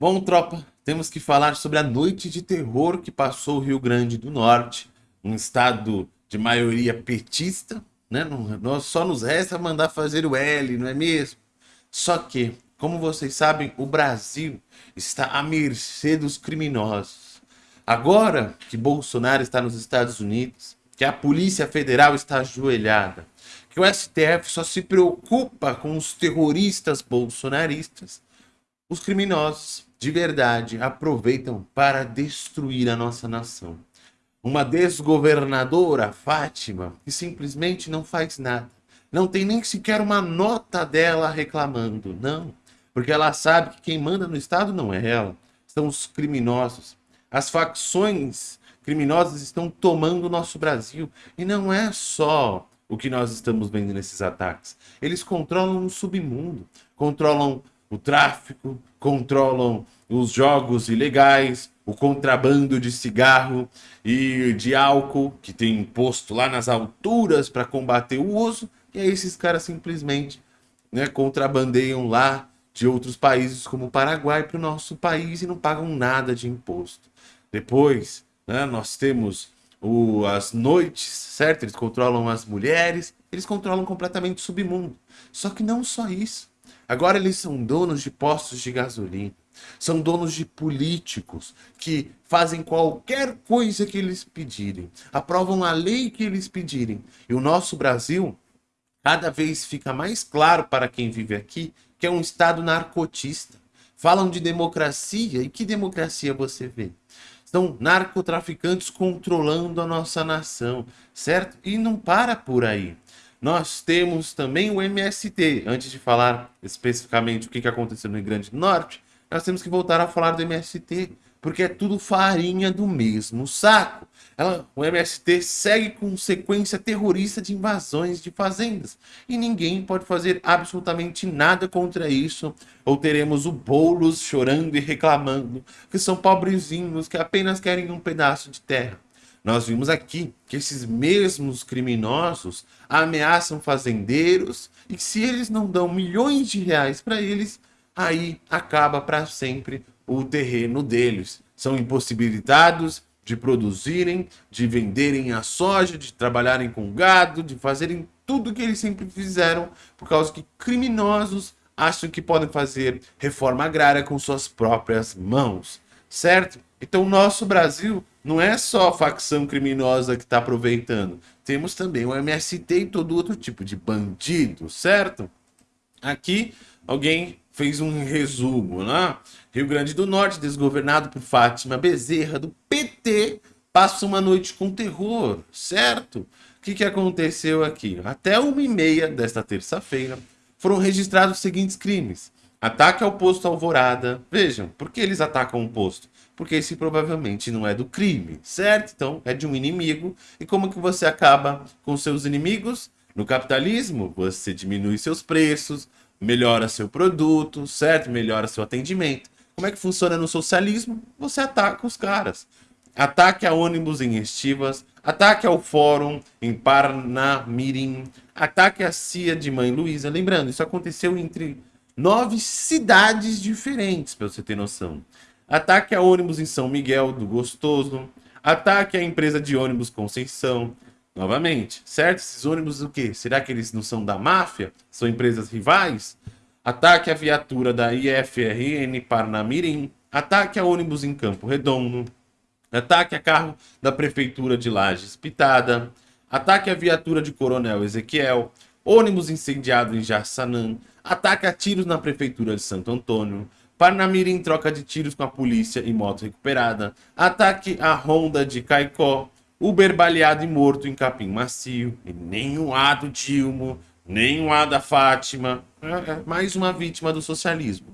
Bom, tropa, temos que falar sobre a noite de terror que passou o Rio Grande do Norte, um estado de maioria petista, né? Nós só nos resta mandar fazer o L, não é mesmo? Só que, como vocês sabem, o Brasil está à mercê dos criminosos. Agora que Bolsonaro está nos Estados Unidos, que a Polícia Federal está ajoelhada, que o STF só se preocupa com os terroristas bolsonaristas, os criminosos de verdade aproveitam para destruir a nossa nação. Uma desgovernadora, Fátima, que simplesmente não faz nada. Não tem nem sequer uma nota dela reclamando, não. Porque ela sabe que quem manda no Estado não é ela, são os criminosos. As facções criminosas estão tomando o nosso Brasil. E não é só o que nós estamos vendo nesses ataques. Eles controlam o submundo, controlam o tráfico, controlam os jogos ilegais, o contrabando de cigarro e de álcool, que tem imposto lá nas alturas para combater o uso, e aí esses caras simplesmente né, contrabandeiam lá de outros países como o Paraguai para o nosso país e não pagam nada de imposto. Depois, né, nós temos o, as noites, certo? Eles controlam as mulheres, eles controlam completamente o submundo. Só que não só isso. Agora eles são donos de postos de gasolina, são donos de políticos que fazem qualquer coisa que eles pedirem, aprovam a lei que eles pedirem. E o nosso Brasil cada vez fica mais claro para quem vive aqui que é um Estado narcotista. Falam de democracia, e que democracia você vê? São narcotraficantes controlando a nossa nação, certo? E não para por aí nós temos também o MST. Antes de falar especificamente o que aconteceu no Rio Grande do Norte, nós temos que voltar a falar do MST, porque é tudo farinha do mesmo saco. Ela, o MST segue com sequência terrorista de invasões de fazendas, e ninguém pode fazer absolutamente nada contra isso, ou teremos o Boulos chorando e reclamando que são pobrezinhos que apenas querem um pedaço de terra. Nós vimos aqui que esses mesmos criminosos ameaçam fazendeiros e se eles não dão milhões de reais para eles, aí acaba para sempre o terreno deles. São impossibilitados de produzirem, de venderem a soja, de trabalharem com gado, de fazerem tudo que eles sempre fizeram, por causa que criminosos acham que podem fazer reforma agrária com suas próprias mãos, certo? Então nosso Brasil não é só a facção criminosa que está aproveitando. Temos também o MST e todo outro tipo de bandido, certo? Aqui alguém fez um resumo, né? Rio Grande do Norte, desgovernado por Fátima Bezerra, do PT, passa uma noite com terror, certo? O que, que aconteceu aqui? Até uma e meia desta terça-feira, foram registrados os seguintes crimes. Ataque ao posto Alvorada. Vejam, por que eles atacam o posto? porque esse provavelmente não é do crime, certo? Então, é de um inimigo. E como que você acaba com seus inimigos? No capitalismo, você diminui seus preços, melhora seu produto, certo? Melhora seu atendimento. Como é que funciona no socialismo? Você ataca os caras. Ataque a ônibus em Estivas, ataque ao fórum em Parnamirim, ataque a CIA de Mãe Luísa. Lembrando, isso aconteceu entre nove cidades diferentes, para você ter noção. Ataque a ônibus em São Miguel do Gostoso. Ataque à empresa de ônibus Conceição. Novamente, certo? Esses ônibus o quê? Será que eles não são da máfia? São empresas rivais? Ataque à viatura da IFRN Parnamirim. Ataque a ônibus em Campo Redondo. Ataque a carro da Prefeitura de Lages Pitada. Ataque à viatura de Coronel Ezequiel. Ônibus incendiado em Jassanã. Ataque a tiros na Prefeitura de Santo Antônio. Parnamirim troca de tiros com a polícia e moto recuperada. Ataque à Honda de Caicó. Uber baleado e morto em Capim Macio. E nenhum A do Dilmo, nenhum A da Fátima. É, é mais uma vítima do socialismo.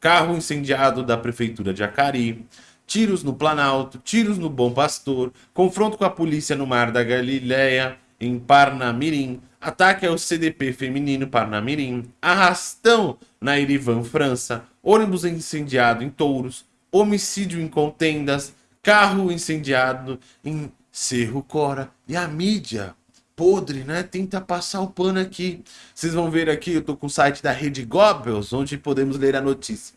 Carro incendiado da prefeitura de Acari. Tiros no Planalto, tiros no Bom Pastor. Confronto com a polícia no Mar da Galileia, em Parnamirim. Ataque ao CDP feminino Parnamirim. Arrastão na Irivan, França ônibus incendiado em Touros, homicídio em contendas, carro incendiado em Cerro Cora. E a mídia podre, né? Tenta passar o pano aqui. Vocês vão ver aqui, eu tô com o site da Rede Goebbels, onde podemos ler a notícia.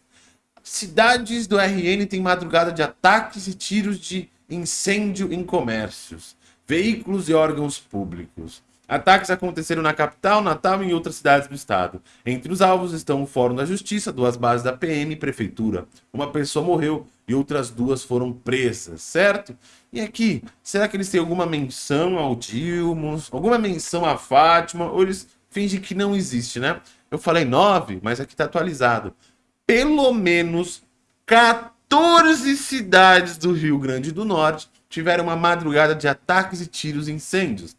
Cidades do RN têm madrugada de ataques e tiros de incêndio em comércios, veículos e órgãos públicos. Ataques aconteceram na capital, Natal e em outras cidades do estado. Entre os alvos estão o Fórum da Justiça, duas bases da PM e Prefeitura. Uma pessoa morreu e outras duas foram presas, certo? E aqui, será que eles têm alguma menção ao Dilmos, alguma menção a Fátima, ou eles fingem que não existe, né? Eu falei nove, mas aqui está atualizado. Pelo menos 14 cidades do Rio Grande do Norte tiveram uma madrugada de ataques e tiros e incêndios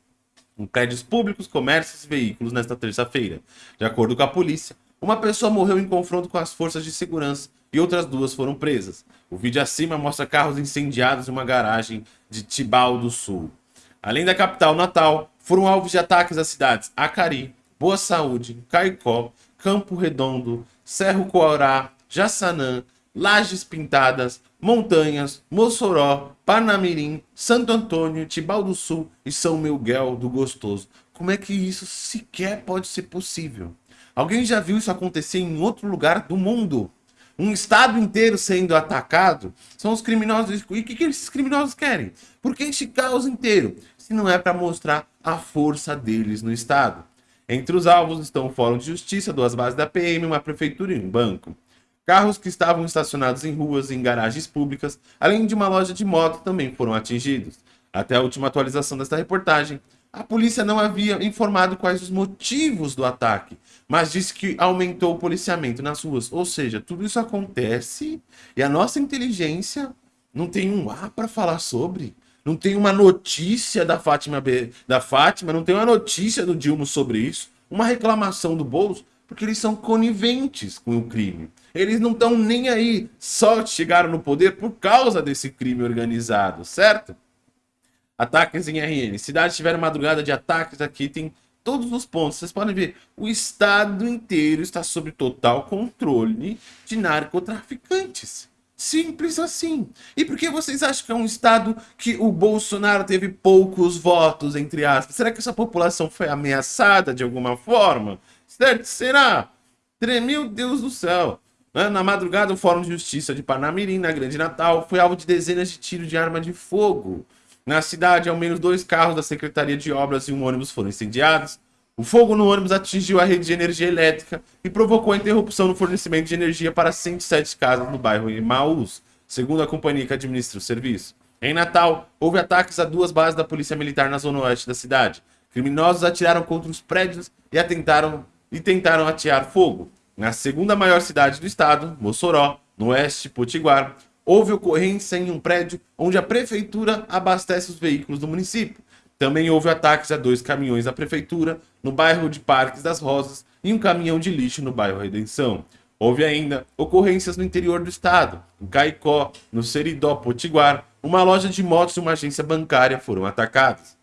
em prédios públicos, comércios e veículos nesta terça-feira. De acordo com a polícia, uma pessoa morreu em confronto com as forças de segurança e outras duas foram presas. O vídeo acima mostra carros incendiados em uma garagem de Tibau do Sul. Além da capital Natal, foram alvos de ataques às cidades Acari, Boa Saúde, Caicó, Campo Redondo, Cerro Coará, Jaçanã, Lajes Pintadas, Montanhas, Mossoró, Parnamirim, Santo Antônio, Tibau do Sul e São Miguel do Gostoso. Como é que isso sequer pode ser possível? Alguém já viu isso acontecer em outro lugar do mundo? Um estado inteiro sendo atacado? São os criminosos. E o que, que esses criminosos querem? Por que este caos inteiro? Se não é para mostrar a força deles no estado. Entre os alvos estão o Fórum de Justiça, duas bases da PM, uma prefeitura e um banco. Carros que estavam estacionados em ruas e em garagens públicas, além de uma loja de moto, também foram atingidos. Até a última atualização desta reportagem, a polícia não havia informado quais os motivos do ataque, mas disse que aumentou o policiamento nas ruas. Ou seja, tudo isso acontece e a nossa inteligência não tem um A para falar sobre. Não tem uma notícia da Fátima, da Fátima, não tem uma notícia do Dilma sobre isso, uma reclamação do Boulos, porque eles são coniventes com o crime. Eles não estão nem aí, só chegaram no poder por causa desse crime organizado, certo? Ataques em RN. Cidades tiveram madrugada de ataques aqui, tem todos os pontos. Vocês podem ver, o estado inteiro está sob total controle de narcotraficantes. Simples assim. E por que vocês acham que é um estado que o Bolsonaro teve poucos votos, entre aspas? Será que essa população foi ameaçada de alguma forma? Certo? Será? Meu Deus do céu. Né? Na madrugada, o Fórum de Justiça de Panamirim, na Grande Natal, foi alvo de dezenas de tiros de arma de fogo. Na cidade, ao menos dois carros da Secretaria de Obras e um ônibus foram incendiados. O fogo no ônibus atingiu a rede de energia elétrica e provocou a interrupção no fornecimento de energia para 107 casas no bairro Imaús, segundo a companhia que administra o serviço. Em Natal, houve ataques a duas bases da Polícia Militar na zona oeste da cidade. Criminosos atiraram contra os prédios e, atentaram, e tentaram atear fogo. Na segunda maior cidade do estado, Mossoró, no oeste Potiguar, houve ocorrência em um prédio onde a prefeitura abastece os veículos do município. Também houve ataques a dois caminhões da prefeitura no bairro de Parques das Rosas e um caminhão de lixo no bairro Redenção. Houve ainda ocorrências no interior do estado, em Caicó, no Seridó Potiguar, uma loja de motos e uma agência bancária foram atacadas.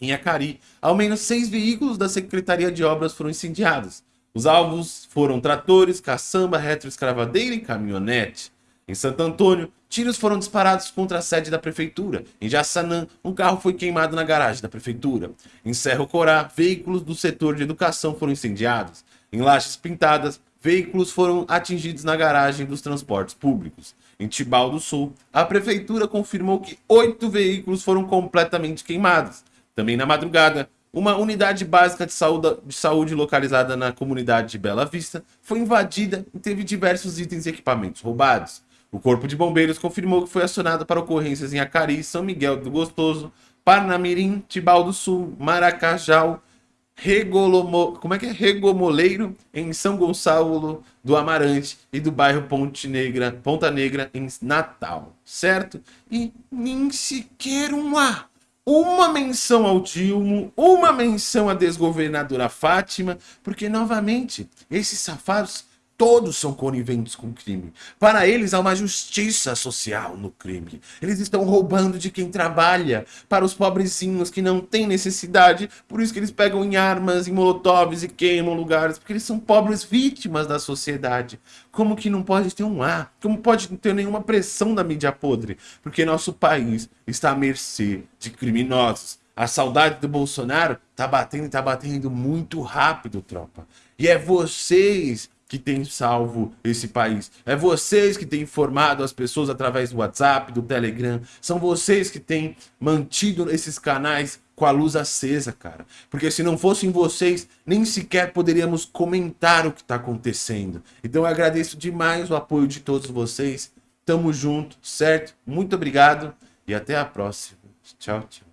Em Acari, ao menos seis veículos da Secretaria de Obras foram incendiados. Os alvos foram tratores, caçamba, retroescravadeira e caminhonete. Em Santo Antônio, tiros foram disparados contra a sede da prefeitura. Em Jaçanã, um carro foi queimado na garagem da prefeitura. Em Cerro Corá, veículos do setor de educação foram incendiados. Em Lajes Pintadas, veículos foram atingidos na garagem dos transportes públicos. Em Tibau do Sul, a prefeitura confirmou que oito veículos foram completamente queimados. Também na madrugada, uma unidade básica de saúde, de saúde localizada na comunidade de Bela Vista foi invadida e teve diversos itens e equipamentos roubados. O Corpo de Bombeiros confirmou que foi acionado para ocorrências em Acari, São Miguel do Gostoso, Parnamirim, Tibau do Sul, Maracajau, Regolomo, como é que é? Regomoleiro, em São Gonçalo do Amarante e do bairro Ponte Negra, Ponta Negra, em Natal, certo? E nem sequer um A uma menção ao Dilmo, uma menção à desgovernadora Fátima, porque, novamente, esses safados todos são coniventes com o crime. Para eles há uma justiça social no crime. Eles estão roubando de quem trabalha, para os pobrezinhos que não têm necessidade, por isso que eles pegam em armas, em molotovs e queimam lugares, porque eles são pobres vítimas da sociedade. Como que não pode ter um ar? Como pode não ter nenhuma pressão da mídia podre? Porque nosso país está à mercê de criminosos. A saudade do Bolsonaro tá batendo e tá batendo muito rápido, tropa. E é vocês que têm salvo esse país. É vocês que têm informado as pessoas através do WhatsApp, do Telegram. São vocês que têm mantido esses canais com a luz acesa, cara. Porque se não fossem vocês, nem sequer poderíamos comentar o que está acontecendo. Então eu agradeço demais o apoio de todos vocês. Tamo junto, certo? Muito obrigado e até a próxima. Tchau, tchau.